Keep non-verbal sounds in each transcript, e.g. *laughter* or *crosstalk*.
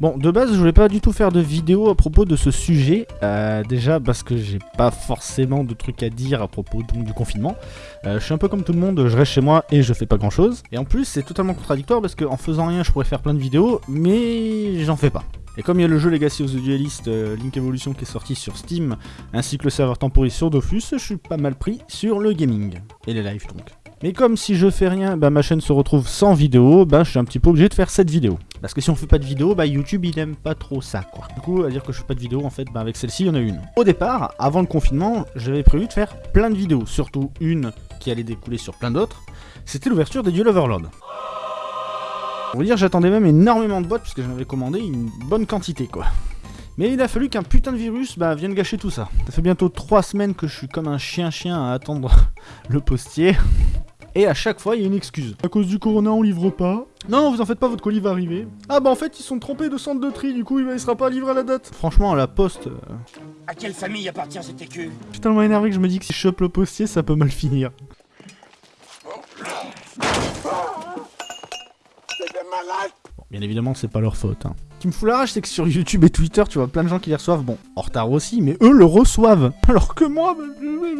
Bon, de base, je voulais pas du tout faire de vidéo à propos de ce sujet. Euh, déjà parce que j'ai pas forcément de trucs à dire à propos du confinement. Euh, je suis un peu comme tout le monde, je reste chez moi et je fais pas grand chose. Et en plus, c'est totalement contradictoire parce qu'en faisant rien, je pourrais faire plein de vidéos, mais j'en fais pas. Et comme il y a le jeu Legacy of the Duelist euh, Link Evolution qui est sorti sur Steam, ainsi que le serveur temporis sur Dofus, je suis pas mal pris sur le gaming. Et les lives donc. Mais comme si je fais rien, bah, ma chaîne se retrouve sans vidéo, bah, je suis un petit peu obligé de faire cette vidéo. Parce que si on fait pas de vidéo, bah, YouTube il aime pas trop ça quoi. Du coup, à dire que je fais pas de vidéo, en fait, bah, avec celle-ci, il y en a une. Au départ, avant le confinement, j'avais prévu de faire plein de vidéos, surtout une qui allait découler sur plein d'autres. C'était l'ouverture des Duel Overlord. On va dire, j'attendais même énormément de boîtes, parce que j'en avais commandé une bonne quantité quoi. Mais il a fallu qu'un putain de virus bah, vienne gâcher tout ça. Ça fait bientôt 3 semaines que je suis comme un chien-chien à attendre *laughs* le postier. Et à chaque fois, il y a une excuse. À cause du corona, on livre pas. Non, vous en faites pas, votre colis va arriver. Ah bah en fait, ils sont trompés de centre de tri, du coup, il sera pas livré à la date. Franchement, à la poste... euh, À quelle famille appartient cet écu? Je suis tellement énervé que je me dis que si je chope le postier, ça peut mal finir. Bon, bien évidemment, c'est pas leur faute. Hein. Ce qui me fout la rage, c'est que sur YouTube et Twitter, tu vois plein de gens qui les reçoivent. Bon, en retard aussi, mais eux le reçoivent. *laughs* Alors que moi... bah, je-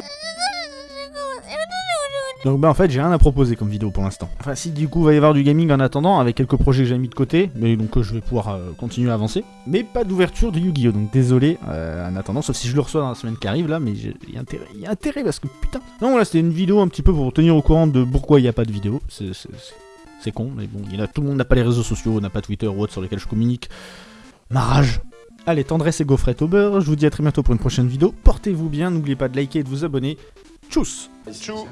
Donc bah en fait j'ai rien à proposer comme vidéo pour l'instant. Enfin si du coup va y avoir du gaming en attendant avec quelques projets que j'ai mis de côté, mais donc euh, je vais pouvoir euh, continuer à avancer. Mais pas d'ouverture de Yu-Gi-Oh! Donc désolé euh, en attendant, sauf si je le reçois dans la semaine qui arrive là, mais il y a intérêt, il parce que putain. Non voilà c'était une vidéo un petit peu pour tenir au courant de pourquoi il n'y a pas de vidéo. C'est- con, mais bon, il y tout le monde n'a pas les réseaux sociaux, n'a pas Twitter ou autre sur lesquels je communique. Ma rage. Allez, tendresse et gaufrette au je vous dis à très bientôt pour une prochaine vidéo. Portez-vous bien, n'oubliez pas de liker et de vous abonner. Tschüss. Tschüss.